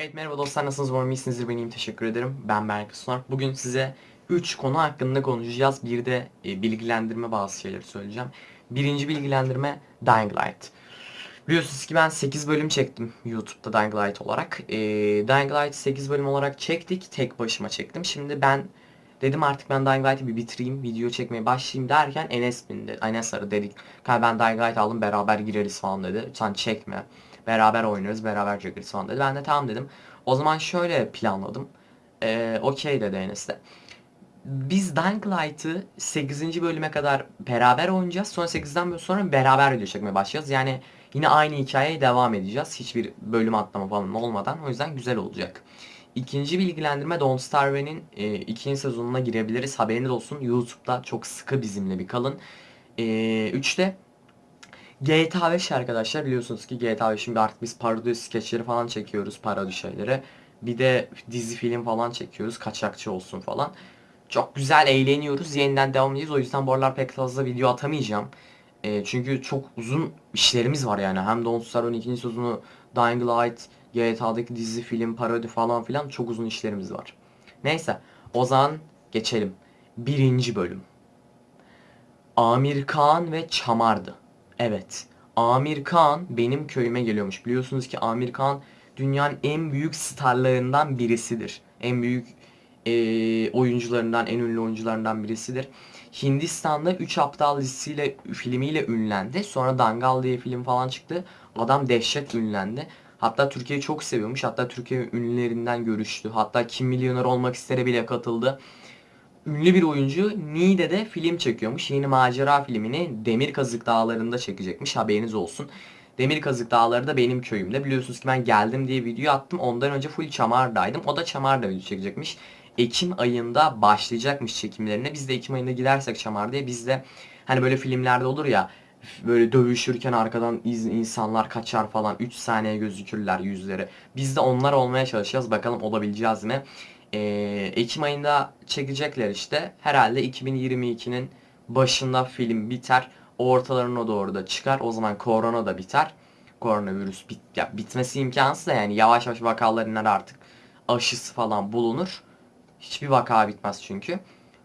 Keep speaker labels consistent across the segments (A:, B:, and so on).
A: Evet merhaba dostlar nasılsınız? Umarım iyisinizdir. Ben iyiyim teşekkür ederim. Ben Berk Sunar Bugün size 3 konu hakkında konuşacağız. Bir de e, bilgilendirme bazı şeyleri söyleyeceğim. Birinci bilgilendirme Dying Light. Biliyorsunuz ki ben 8 bölüm çektim YouTube'da Dying Light olarak. E, Dying Light 8 bölüm olarak çektik tek başıma çektim. Şimdi ben dedim artık ben Dying Light'ı bir bitireyim video çekmeye başlayayım derken Enes bindi. Enes aradı dedik ben Dying Light aldım beraber gireriz falan dedi. Sen çekme Beraber oynarız, beraber çekeriz falan dedi. Ben de tamam dedim. O zaman şöyle planladım. Ee, Okey dedi Enes de. Biz Dying Light'ı 8. bölüme kadar beraber oynayacağız. Sonra 8'den sonra beraber video çekmeye başlayacağız. Yani yine aynı hikayeye devam edeceğiz. Hiçbir bölüm atlama falan olmadan. O yüzden güzel olacak. İkinci bilgilendirme Don't Starve'nin e, ikinci sezonuna girebiliriz. Haberiniz olsun. YouTube'da çok sıkı bizimle bir kalın. E, üçte GTA 5 arkadaşlar biliyorsunuz ki GTA 5'in bir artık biz parodi skeçleri falan çekiyoruz parodi şeyleri. Bir de dizi film falan çekiyoruz kaçakçı olsun falan. Çok güzel eğleniyoruz yeniden devam edeceğiz o yüzden bu aralar pek fazla video atamayacağım. E, çünkü çok uzun işlerimiz var yani hem Don't Starve'ın ikinci sezonu Dying Light, GTA'daki dizi film parodi falan filan çok uzun işlerimiz var. Neyse o zaman geçelim. Birinci bölüm. Amir Kağan ve Çamar'dı. Evet. Amir Khan benim köyüme geliyormuş. Biliyorsunuz ki Amir Khan dünyanın en büyük starlarından birisidir. En büyük e, oyuncularından, en ünlü oyuncularından birisidir. Hindistan'da 3 Aptal dizisiyle, filmiyle ünlendi. Sonra Dangal diye film falan çıktı. Adam dehşet ünlendi. Hatta Türkiye'yi çok seviyormuş. Hatta Türkiye ünlülerinden görüştü. Hatta Kim Milyoner Olmak istere bile katıldı ünlü bir oyuncu Niğde'de film çekiyormuş. Yeni macera filmini Demir Kazık Dağları'nda çekecekmiş. Haberiniz olsun. Demir Kazık Dağları da benim köyümde. Biliyorsunuz ki ben geldim diye video attım. Ondan önce full Çamar'daydım. O da Çamar'da video çekecekmiş. Ekim ayında başlayacakmış çekimlerine. Biz de Ekim ayında gidersek Çamar diye biz de hani böyle filmlerde olur ya böyle dövüşürken arkadan insanlar kaçar falan 3 saniye gözükürler yüzleri. Biz de onlar olmaya çalışacağız. Bakalım olabileceğiz mi? E, Ekim ayında çekecekler işte. Herhalde 2022'nin başında film biter. Ortalarına doğru da çıkar. O zaman korona da biter. Koronavirüs bit ya bitmesi imkansız da yani yavaş yavaş vakalar iner artık. Aşısı falan bulunur. Hiçbir vaka bitmez çünkü.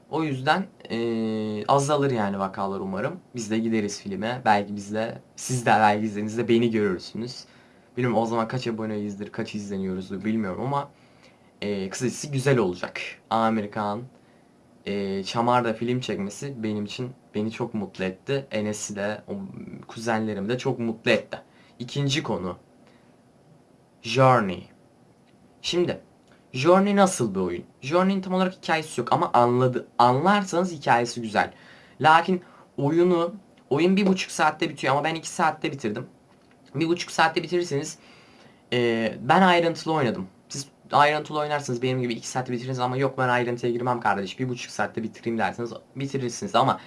A: O yüzden e, azalır yani vakalar umarım. Biz de gideriz filme. Belki biz de siz de belki izlediğinizde beni görürsünüz. Bilmiyorum o zaman kaç aboneyizdir, kaç izleniyoruzdur bilmiyorum ama e, kısacası güzel olacak. Amerikan e, Çamar'da film çekmesi benim için beni çok mutlu etti. Enes'i de, o, kuzenlerimi de çok mutlu etti. İkinci konu. Journey. Şimdi Journey nasıl bir oyun? Journey'in tam olarak hikayesi yok ama anladı, anlarsanız hikayesi güzel. Lakin oyunu oyun bir buçuk saatte bitiyor ama ben iki saatte bitirdim. Bir buçuk saatte bitirirseniz e, ben ayrıntılı oynadım ayrıntılı oynarsınız benim gibi 2 saatte bitirirsiniz ama yok ben ayrıntıya girmem kardeş 1,5 saatte bitireyim derseniz bitirirsiniz ama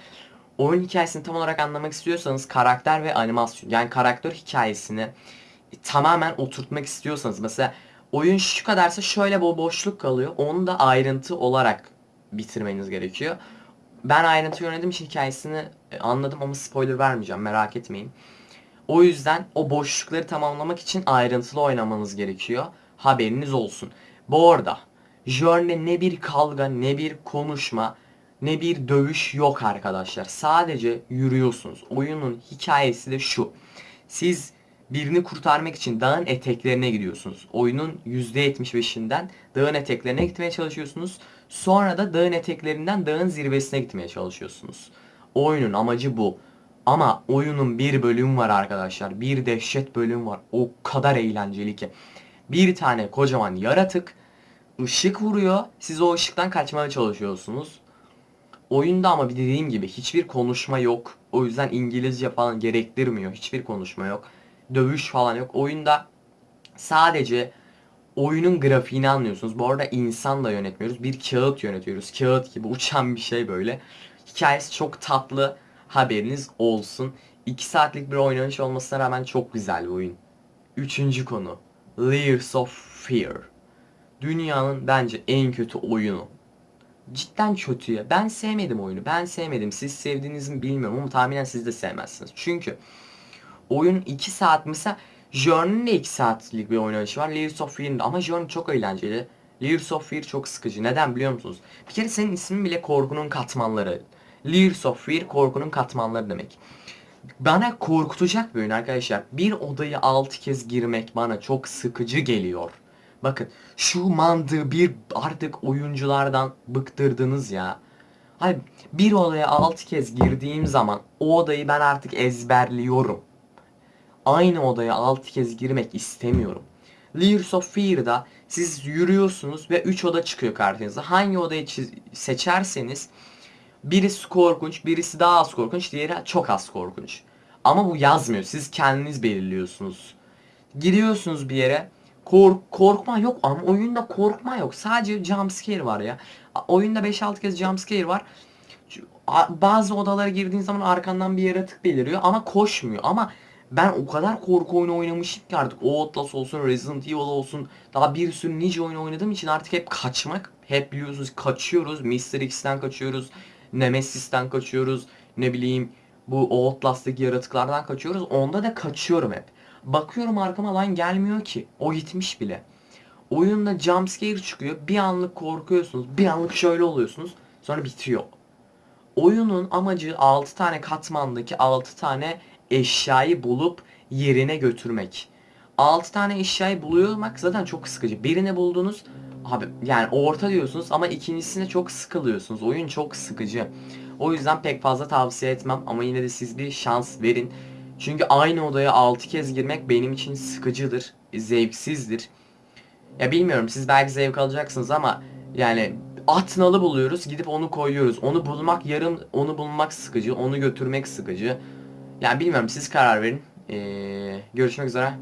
A: oyun hikayesini tam olarak anlamak istiyorsanız karakter ve animasyon yani karakter hikayesini tamamen oturtmak istiyorsanız mesela oyun şu kadarsa şöyle bu boşluk kalıyor onu da ayrıntı olarak bitirmeniz gerekiyor. Ben ayrıntı yönettiğim için hikayesini e, anladım ama spoiler vermeyeceğim merak etmeyin. O yüzden o boşlukları tamamlamak için ayrıntılı oynamanız gerekiyor. Haberiniz olsun. Bu arada Journey ne bir kavga ne bir konuşma ne bir dövüş yok arkadaşlar. Sadece yürüyorsunuz. Oyunun hikayesi de şu. Siz birini kurtarmak için dağın eteklerine gidiyorsunuz. Oyunun %75'inden dağın eteklerine gitmeye çalışıyorsunuz. Sonra da dağın eteklerinden dağın zirvesine gitmeye çalışıyorsunuz. Oyunun amacı bu. Ama oyunun bir bölüm var arkadaşlar. Bir dehşet bölüm var. O kadar eğlenceli ki bir tane kocaman yaratık ışık vuruyor. Siz o ışıktan kaçmaya çalışıyorsunuz. Oyunda ama bir dediğim gibi hiçbir konuşma yok. O yüzden İngilizce falan gerektirmiyor. Hiçbir konuşma yok. Dövüş falan yok. Oyunda sadece oyunun grafiğini anlıyorsunuz. Bu arada insan da yönetmiyoruz. Bir kağıt yönetiyoruz. Kağıt gibi uçan bir şey böyle. Hikayesi çok tatlı. Haberiniz olsun. 2 saatlik bir oynanış olmasına rağmen çok güzel bir oyun. Üçüncü konu. Layers of Fear. Dünyanın bence en kötü oyunu. Cidden kötü ya. Ben sevmedim oyunu. Ben sevmedim. Siz sevdiğinizi mi bilmiyorum ama tahminen siz de sevmezsiniz. Çünkü oyun 2 saat mesela Journey'nin de 2 saatlik bir oynanışı var. Layers of Fear'ın ama Journey çok eğlenceli. Layers of Fear çok sıkıcı. Neden biliyor musunuz? Bir kere senin ismin bile korkunun katmanları. Layers of Fear korkunun katmanları demek. Bana korkutacak bir oyun arkadaşlar. Bir odayı 6 kez girmek bana çok sıkıcı geliyor. Bakın şu mantığı bir artık oyunculardan bıktırdınız ya. Hani bir odaya 6 kez girdiğim zaman o odayı ben artık ezberliyorum. Aynı odaya 6 kez girmek istemiyorum. Layers of Fear'da siz yürüyorsunuz ve 3 oda çıkıyor karşınıza. Hangi odayı seçerseniz birisi korkunç, birisi daha az korkunç, diğeri çok az korkunç. Ama bu yazmıyor. Siz kendiniz belirliyorsunuz. Gidiyorsunuz bir yere. Kork korkma yok ama oyunda korkma yok. Sadece jumpscare var ya. Oyunda 5-6 kez jumpscare var. Şu- a- Bazı odalara girdiğin zaman arkandan bir yaratık beliriyor ama koşmuyor. Ama ben o kadar korku oyunu oynamışım ki artık Outlast olsun, Resident Evil olsun daha bir sürü nice oyun oynadığım için artık hep kaçmak. Hep biliyorsunuz kaçıyoruz. Mr. X'ten kaçıyoruz. Nemesis'ten kaçıyoruz. Ne bileyim bu Outlast'taki yaratıklardan kaçıyoruz. Onda da kaçıyorum hep. Bakıyorum arkama lan gelmiyor ki. O gitmiş bile. Oyunda jumpscare çıkıyor. Bir anlık korkuyorsunuz. Bir anlık şöyle oluyorsunuz. Sonra bitiyor. Oyunun amacı 6 tane katmandaki 6 tane eşyayı bulup yerine götürmek. 6 tane eşyayı buluyormak zaten çok sıkıcı. Birini buldunuz abi yani orta diyorsunuz ama ikincisine çok sıkılıyorsunuz. Oyun çok sıkıcı. O yüzden pek fazla tavsiye etmem ama yine de siz bir şans verin. Çünkü aynı odaya 6 kez girmek benim için sıkıcıdır, zevksizdir. Ya bilmiyorum siz belki zevk alacaksınız ama yani at nalı buluyoruz gidip onu koyuyoruz. Onu bulmak yarım onu bulmak sıkıcı, onu götürmek sıkıcı. Yani bilmiyorum siz karar verin. Ee, görüşmek üzere.